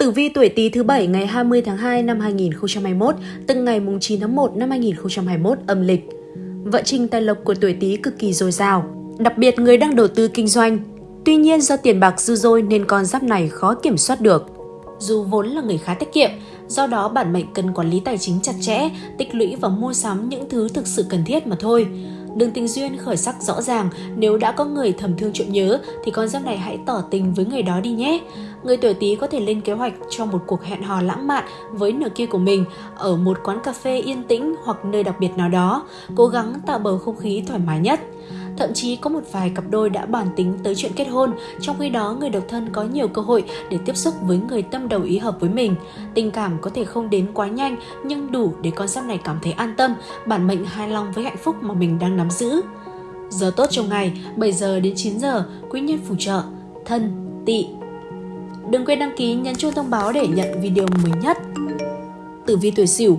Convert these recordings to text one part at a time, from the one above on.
Tử vi tuổi Tý thứ bảy ngày 20 tháng 2 năm 2021, từng ngày mùng 9 tháng 1 năm 2021 âm lịch. Vận trình tài lộc của tuổi Tý cực kỳ dồi dào, đặc biệt người đang đầu tư kinh doanh. Tuy nhiên do tiền bạc dư dôi nên con giáp này khó kiểm soát được. Dù vốn là người khá tiết kiệm, do đó bản mệnh cần quản lý tài chính chặt chẽ, tích lũy và mua sắm những thứ thực sự cần thiết mà thôi. Đường tình duyên khởi sắc rõ ràng, nếu đã có người thầm thương trộm nhớ thì con giáp này hãy tỏ tình với người đó đi nhé. Người tuổi Tý có thể lên kế hoạch cho một cuộc hẹn hò lãng mạn với nửa kia của mình ở một quán cà phê yên tĩnh hoặc nơi đặc biệt nào đó, cố gắng tạo bầu không khí thoải mái nhất. Thậm chí có một vài cặp đôi đã bàn tính tới chuyện kết hôn, trong khi đó người độc thân có nhiều cơ hội để tiếp xúc với người tâm đầu ý hợp với mình. Tình cảm có thể không đến quá nhanh nhưng đủ để con giáp này cảm thấy an tâm, bản mệnh hài lòng với hạnh phúc mà mình đang nắm giữ. Giờ tốt trong ngày 7 giờ đến 9 giờ, quý nhân phù trợ, thân, tỵ. Đừng quên đăng ký nhấn chuông thông báo để nhận video mới nhất. Tử vi tuổi Sửu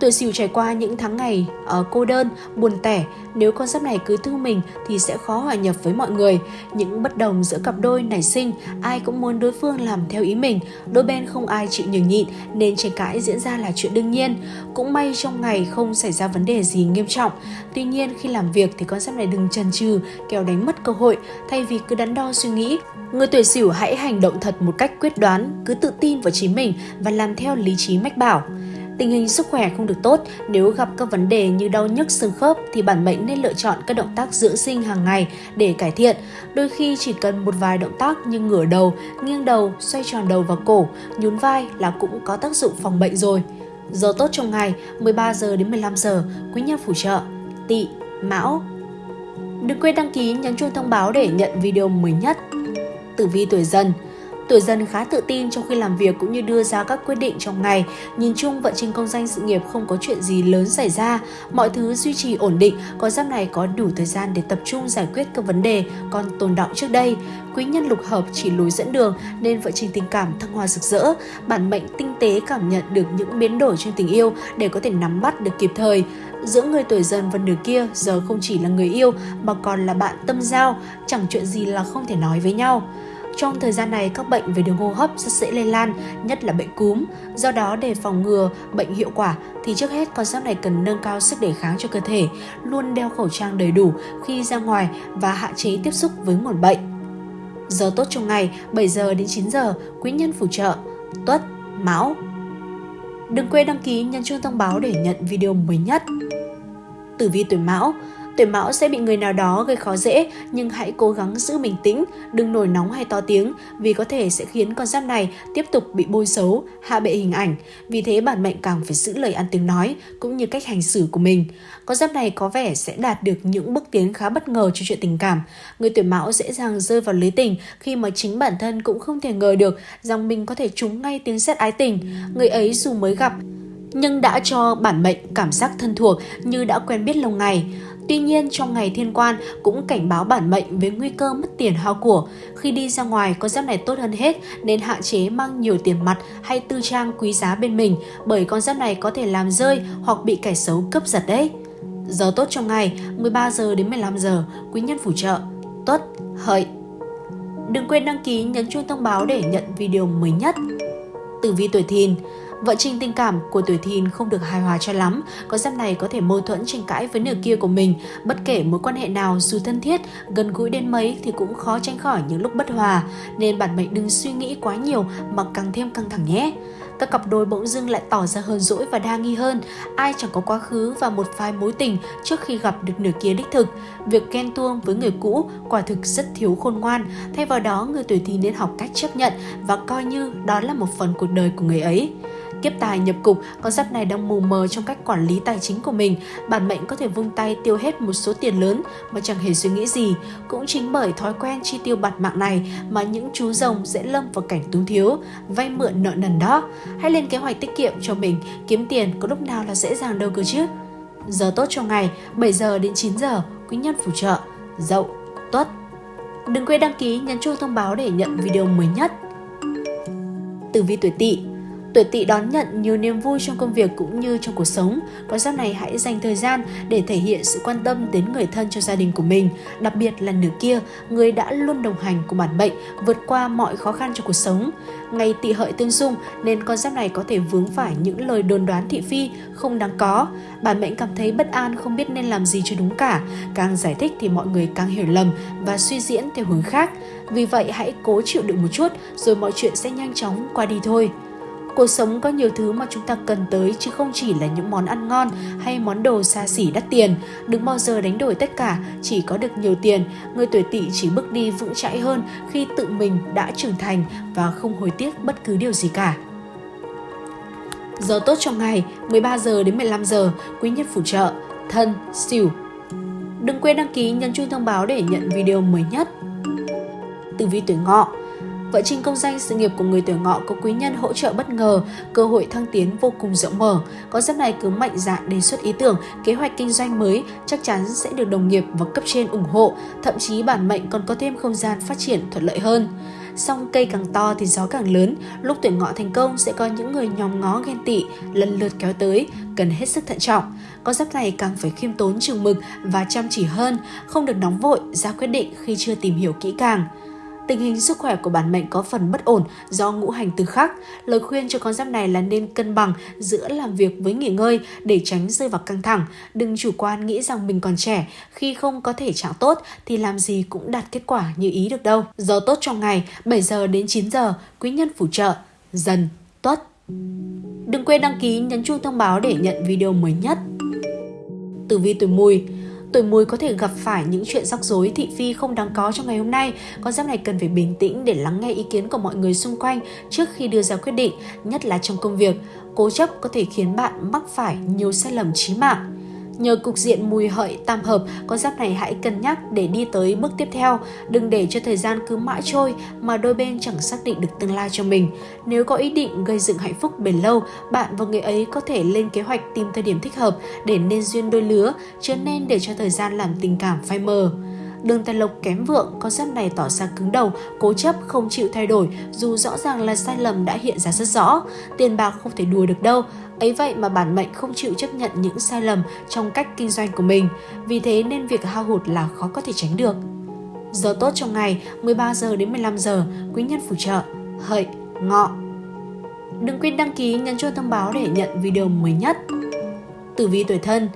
Tuổi Sửu trải qua những tháng ngày uh, cô đơn, buồn tẻ, nếu con giáp này cứ thương mình thì sẽ khó hòa nhập với mọi người. Những bất đồng giữa cặp đôi nảy sinh, ai cũng muốn đối phương làm theo ý mình, đôi bên không ai chịu nhường nhịn nên tranh cãi diễn ra là chuyện đương nhiên. Cũng may trong ngày không xảy ra vấn đề gì nghiêm trọng. Tuy nhiên khi làm việc thì con giáp này đừng chần chừ, kéo đánh mất cơ hội, thay vì cứ đắn đo suy nghĩ. Người tuổi Sửu hãy hành động thật một cách quyết đoán, cứ tự tin vào chính mình và làm theo lý trí mách bảo. Tình hình sức khỏe không được tốt, nếu gặp các vấn đề như đau nhức xương khớp thì bản mệnh nên lựa chọn các động tác dưỡng sinh hàng ngày để cải thiện. Đôi khi chỉ cần một vài động tác như ngửa đầu, nghiêng đầu, xoay tròn đầu và cổ, nhún vai là cũng có tác dụng phòng bệnh rồi. Giờ tốt trong ngày 13 giờ đến 15 giờ, quý nhân phù trợ, tỵ, mão. Đừng quên đăng ký nhấn chuông thông báo để nhận video mới nhất. Tử vi tuổi dần Tuổi dần khá tự tin trong khi làm việc cũng như đưa ra các quyết định trong ngày. Nhìn chung vận trình công danh sự nghiệp không có chuyện gì lớn xảy ra, mọi thứ duy trì ổn định, con giáp này có đủ thời gian để tập trung giải quyết các vấn đề còn tồn động trước đây. Quý nhân lục hợp chỉ lối dẫn đường nên vận trình tình cảm thăng hoa rực rỡ. Bản mệnh tinh tế cảm nhận được những biến đổi trong tình yêu để có thể nắm bắt được kịp thời. Giữa người tuổi dần và nửa kia giờ không chỉ là người yêu mà còn là bạn tâm giao, chẳng chuyện gì là không thể nói với nhau. Trong thời gian này, các bệnh về đường hô hấp rất dễ lây lan, nhất là bệnh cúm. Do đó, để phòng ngừa bệnh hiệu quả thì trước hết con giáp này cần nâng cao sức đề kháng cho cơ thể, luôn đeo khẩu trang đầy đủ khi ra ngoài và hạn chế tiếp xúc với nguồn bệnh. Giờ tốt trong ngày 7 giờ đến 9 giờ, quý nhân phù trợ, tuất, mão. Đừng quên đăng ký nhấn chuông thông báo để nhận video mới nhất. Tử vi tuổi mão Tuổi mão sẽ bị người nào đó gây khó dễ, nhưng hãy cố gắng giữ bình tĩnh, đừng nổi nóng hay to tiếng vì có thể sẽ khiến con giáp này tiếp tục bị bôi xấu, hạ bệ hình ảnh. Vì thế bản mệnh càng phải giữ lời ăn tiếng nói cũng như cách hành xử của mình. Con giáp này có vẻ sẽ đạt được những bước tiến khá bất ngờ trong chuyện tình cảm. Người tuổi mão dễ dàng rơi vào lưới tình khi mà chính bản thân cũng không thể ngờ được rằng mình có thể trúng ngay tiếng sét ái tình. Người ấy dù mới gặp nhưng đã cho bản mệnh cảm giác thân thuộc như đã quen biết lâu ngày. Tuy nhiên trong ngày thiên quan cũng cảnh báo bản mệnh với nguy cơ mất tiền hao của. Khi đi ra ngoài con giáp này tốt hơn hết nên hạn chế mang nhiều tiền mặt hay tư trang quý giá bên mình bởi con giáp này có thể làm rơi hoặc bị kẻ xấu cướp giật đấy. Giờ tốt trong ngày 13 giờ đến 15 giờ, quý nhân phù trợ, tuất, hợi. Đừng quên đăng ký nhấn chuông thông báo để nhận video mới nhất. Tử vi tuổi thìn Vận trình tình cảm của tuổi thìn không được hài hòa cho lắm, con giáp này có thể mâu thuẫn tranh cãi với nửa kia của mình. Bất kể mối quan hệ nào dù thân thiết, gần gũi đến mấy thì cũng khó tránh khỏi những lúc bất hòa, nên bạn mệnh đừng suy nghĩ quá nhiều mà càng thêm căng thẳng nhé. Các cặp đôi bỗng dưng lại tỏ ra hơn dỗi và đa nghi hơn, ai chẳng có quá khứ và một vài mối tình trước khi gặp được nửa kia đích thực. Việc ghen tuông với người cũ quả thực rất thiếu khôn ngoan, thay vào đó người tuổi thìn nên học cách chấp nhận và coi như đó là một phần cuộc đời của người ấy. Kiếp tài nhập cục, con giáp này đang mù mờ trong cách quản lý tài chính của mình. Bản mệnh có thể vung tay tiêu hết một số tiền lớn mà chẳng hề suy nghĩ gì. Cũng chính bởi thói quen chi tiêu bạt mạng này mà những chú rồng dễ lâm vào cảnh túng thiếu, vay mượn nợ nần đó. Hãy lên kế hoạch tiết kiệm cho mình, kiếm tiền có lúc nào là dễ dàng đâu cơ chứ. Giờ tốt cho ngày 7 giờ đến 9 giờ, quý nhân phù trợ, dậu, tuất. Đừng quên đăng ký nhấn chuông thông báo để nhận video mới nhất. Tử vi tuổi tỵ Tuổi tỵ đón nhận nhiều niềm vui trong công việc cũng như trong cuộc sống. Con giáp này hãy dành thời gian để thể hiện sự quan tâm đến người thân cho gia đình của mình, đặc biệt là nửa kia, người đã luôn đồng hành cùng bản mệnh, vượt qua mọi khó khăn trong cuộc sống. Ngày tỵ hợi tương xung nên con giáp này có thể vướng phải những lời đồn đoán thị phi không đáng có. Bản mệnh cảm thấy bất an không biết nên làm gì cho đúng cả. Càng giải thích thì mọi người càng hiểu lầm và suy diễn theo hướng khác. Vì vậy hãy cố chịu đựng một chút rồi mọi chuyện sẽ nhanh chóng qua đi thôi. Cuộc sống có nhiều thứ mà chúng ta cần tới chứ không chỉ là những món ăn ngon hay món đồ xa xỉ đắt tiền. Đừng bao giờ đánh đổi tất cả chỉ có được nhiều tiền. Người tuổi tỵ chỉ bước đi vững chãi hơn khi tự mình đã trưởng thành và không hối tiếc bất cứ điều gì cả. Giờ tốt trong ngày 13 giờ đến 15 giờ, quý nhân phù trợ, thân, xỉu. Đừng quên đăng ký nhấn chuông thông báo để nhận video mới nhất. Tử vi tuổi ngọ Vợ trình công danh sự nghiệp của người tuổi ngọ có quý nhân hỗ trợ bất ngờ, cơ hội thăng tiến vô cùng rộng mở. Có giáp này cứ mạnh dạn đề xuất ý tưởng, kế hoạch kinh doanh mới chắc chắn sẽ được đồng nghiệp và cấp trên ủng hộ, thậm chí bản mệnh còn có thêm không gian phát triển thuận lợi hơn. Song cây càng to thì gió càng lớn, lúc tuổi ngọ thành công sẽ có những người nhòm ngó ghen tị, lần lượt kéo tới, cần hết sức thận trọng. Có giáp này càng phải khiêm tốn chừng mực và chăm chỉ hơn, không được nóng vội ra quyết định khi chưa tìm hiểu kỹ càng. Tình hình sức khỏe của bản mệnh có phần bất ổn do ngũ hành tương khắc. Lời khuyên cho con giáp này là nên cân bằng giữa làm việc với nghỉ ngơi để tránh rơi vào căng thẳng. Đừng chủ quan nghĩ rằng mình còn trẻ, khi không có thể trạng tốt thì làm gì cũng đạt kết quả như ý được đâu. Giờ tốt trong ngày 7 giờ đến 9 giờ, quý nhân phù trợ, dần, tuất. Đừng quên đăng ký nhấn chuông thông báo để nhận video mới nhất. Tử vi tuổi mùi Tuổi mùi có thể gặp phải những chuyện rắc rối thị phi không đáng có trong ngày hôm nay. Con giáp này cần phải bình tĩnh để lắng nghe ý kiến của mọi người xung quanh trước khi đưa ra quyết định, nhất là trong công việc. Cố chấp có thể khiến bạn mắc phải nhiều sai lầm chí mạng. Nhờ cục diện mùi hợi tam hợp, con giáp này hãy cân nhắc để đi tới bước tiếp theo. Đừng để cho thời gian cứ mãi trôi mà đôi bên chẳng xác định được tương lai cho mình. Nếu có ý định gây dựng hạnh phúc bền lâu, bạn và người ấy có thể lên kế hoạch tìm thời điểm thích hợp để nên duyên đôi lứa, chứ nên để cho thời gian làm tình cảm phai mờ. Đường tài lộc kém vượng, con giáp này tỏ ra cứng đầu, cố chấp không chịu thay đổi dù rõ ràng là sai lầm đã hiện ra rất rõ. Tiền bạc không thể đùa được đâu, Ấy vậy mà bản mệnh không chịu chấp nhận những sai lầm trong cách kinh doanh của mình, vì thế nên việc hao hụt là khó có thể tránh được. Giờ tốt trong ngày 13 giờ đến 15 giờ, quý nhân phù trợ, hợi, ngọ. Đừng quên đăng ký nhấn chuông thông báo để nhận video mới nhất. Tử vi tuổi thân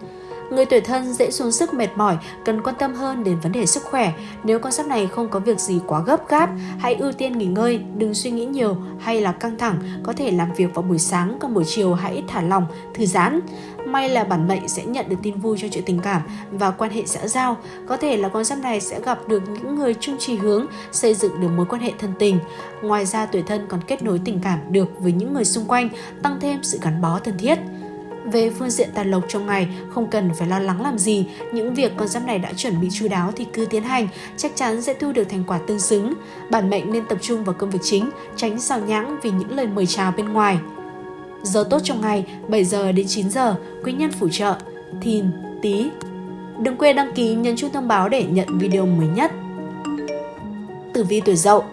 Người tuổi thân dễ xuống sức mệt mỏi, cần quan tâm hơn đến vấn đề sức khỏe. Nếu con giáp này không có việc gì quá gấp gáp, hãy ưu tiên nghỉ ngơi, đừng suy nghĩ nhiều hay là căng thẳng, có thể làm việc vào buổi sáng, còn buổi chiều hãy thả lỏng, thư giãn. May là bản mệnh sẽ nhận được tin vui cho chuyện tình cảm và quan hệ xã giao. Có thể là con giáp này sẽ gặp được những người chung trì hướng, xây dựng được mối quan hệ thân tình. Ngoài ra tuổi thân còn kết nối tình cảm được với những người xung quanh, tăng thêm sự gắn bó thân thiết. Về phương diện tài lộc trong ngày, không cần phải lo lắng làm gì, những việc con giáp này đã chuẩn bị chu đáo thì cứ tiến hành, chắc chắn sẽ thu được thành quả tương xứng. Bản mệnh nên tập trung vào công việc chính, tránh xào nhãng vì những lời mời chào bên ngoài. Giờ tốt trong ngày 7 giờ đến 9 giờ, quý nhân phù trợ, thìn, tí. Đừng quên đăng ký nhấn chuông thông báo để nhận video mới nhất. Tử vi tuổi dậu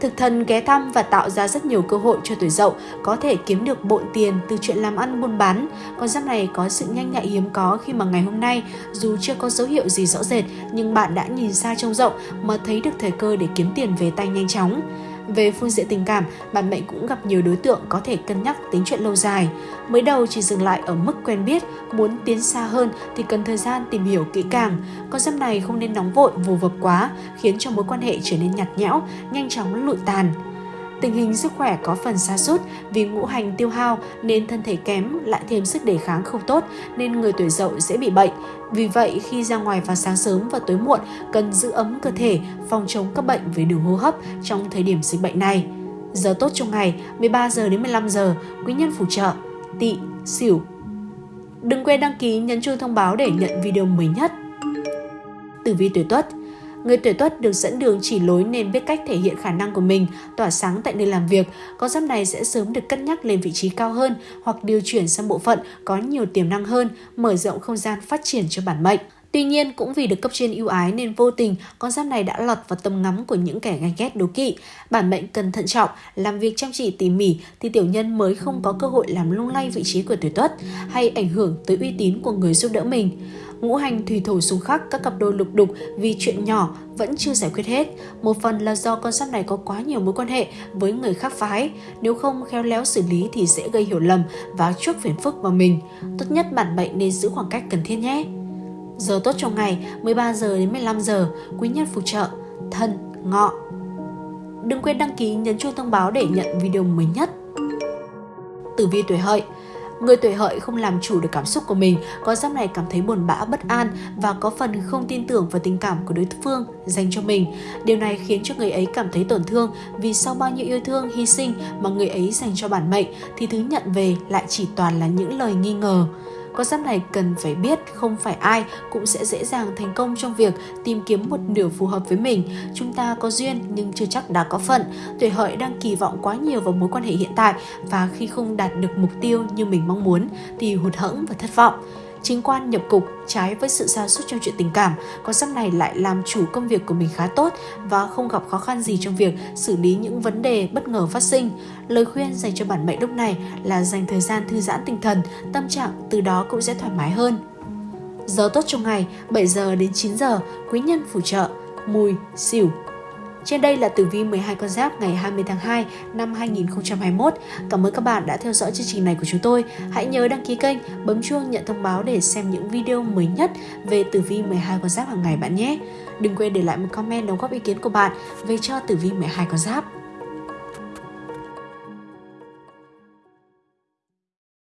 Thực thần ghé thăm và tạo ra rất nhiều cơ hội cho tuổi dậu, có thể kiếm được bộn tiền từ chuyện làm ăn buôn bán. Con giáp này có sự nhanh nhạy hiếm có khi mà ngày hôm nay, dù chưa có dấu hiệu gì rõ rệt, nhưng bạn đã nhìn xa trông rộng mà thấy được thời cơ để kiếm tiền về tay nhanh chóng. Về phương diện tình cảm, bạn mệnh cũng gặp nhiều đối tượng có thể cân nhắc tính chuyện lâu dài. Mới đầu chỉ dừng lại ở mức quen biết, muốn tiến xa hơn thì cần thời gian tìm hiểu kỹ càng. Con giáp này không nên nóng vội vồ vập quá, khiến cho mối quan hệ trở nên nhạt nhẽo, nhanh chóng lụi tàn. Tình hình sức khỏe có phần xa sút vì ngũ hành tiêu hao nên thân thể kém lại thêm sức đề kháng không tốt nên người tuổi dậu dễ bị bệnh. Vì vậy khi ra ngoài vào sáng sớm và tối muộn cần giữ ấm cơ thể, phòng chống các bệnh về đường hô hấp trong thời điểm dịch bệnh này. Giờ tốt trong ngày 13 giờ đến 15 giờ, quý nhân phù trợ, tỵ, Sửu. Đừng quên đăng ký nhấn chuông thông báo để nhận video mới nhất. Tử vi tuổi Tuất Người tuổi tuất được dẫn đường chỉ lối nên biết cách thể hiện khả năng của mình, tỏa sáng tại nơi làm việc. Con giáp này sẽ sớm được cân nhắc lên vị trí cao hơn hoặc điều chuyển sang bộ phận có nhiều tiềm năng hơn, mở rộng không gian phát triển cho bản mệnh. Tuy nhiên, cũng vì được cấp trên ưu ái nên vô tình con giáp này đã lọt vào tầm ngắm của những kẻ ganh ghét đố kỵ. Bản mệnh cần thận trọng, làm việc chăm chỉ tỉ mỉ thì tiểu nhân mới không có cơ hội làm lung lay vị trí của tuổi tuất hay ảnh hưởng tới uy tín của người giúp đỡ mình. Ngũ hành thủy thổ xung khắc các cặp đôi lục đục vì chuyện nhỏ vẫn chưa giải quyết hết. Một phần là do con giáp này có quá nhiều mối quan hệ với người khác phái. Nếu không khéo léo xử lý thì dễ gây hiểu lầm và chuốc phiền phức vào mình. Tốt nhất bản mệnh nên giữ khoảng cách cần thiết nhé. Giờ tốt trong ngày 13 giờ đến 15 giờ, quý nhân phù trợ, thân, ngọ. Đừng quên đăng ký nhấn chuông thông báo để nhận video mới nhất. Tử vi tuổi hợi Người tuổi hợi không làm chủ được cảm xúc của mình, có giáp này cảm thấy buồn bã, bất an và có phần không tin tưởng vào tình cảm của đối phương dành cho mình. Điều này khiến cho người ấy cảm thấy tổn thương vì sau bao nhiêu yêu thương, hy sinh mà người ấy dành cho bản mệnh thì thứ nhận về lại chỉ toàn là những lời nghi ngờ. Con giáp này cần phải biết không phải ai cũng sẽ dễ dàng thành công trong việc tìm kiếm một nửa phù hợp với mình. Chúng ta có duyên nhưng chưa chắc đã có phận. Tuổi hợi đang kỳ vọng quá nhiều vào mối quan hệ hiện tại và khi không đạt được mục tiêu như mình mong muốn thì hụt hẫng và thất vọng chính quan nhập cục trái với sự sa sút trong chuyện tình cảm, con giáp này lại làm chủ công việc của mình khá tốt và không gặp khó khăn gì trong việc xử lý những vấn đề bất ngờ phát sinh. Lời khuyên dành cho bản mệnh lúc này là dành thời gian thư giãn tinh thần, tâm trạng từ đó cũng sẽ thoải mái hơn. Giờ tốt trong ngày 7 giờ đến 9 giờ, quý nhân phù trợ, mùi, xỉu, trên đây là tử vi 12 con giáp ngày 20 tháng 2 năm 2021. Cảm ơn các bạn đã theo dõi chương trình này của chúng tôi. Hãy nhớ đăng ký kênh, bấm chuông nhận thông báo để xem những video mới nhất về tử vi 12 con giáp hàng ngày bạn nhé. Đừng quên để lại một comment đóng góp ý kiến của bạn về cho tử vi 12 con giáp.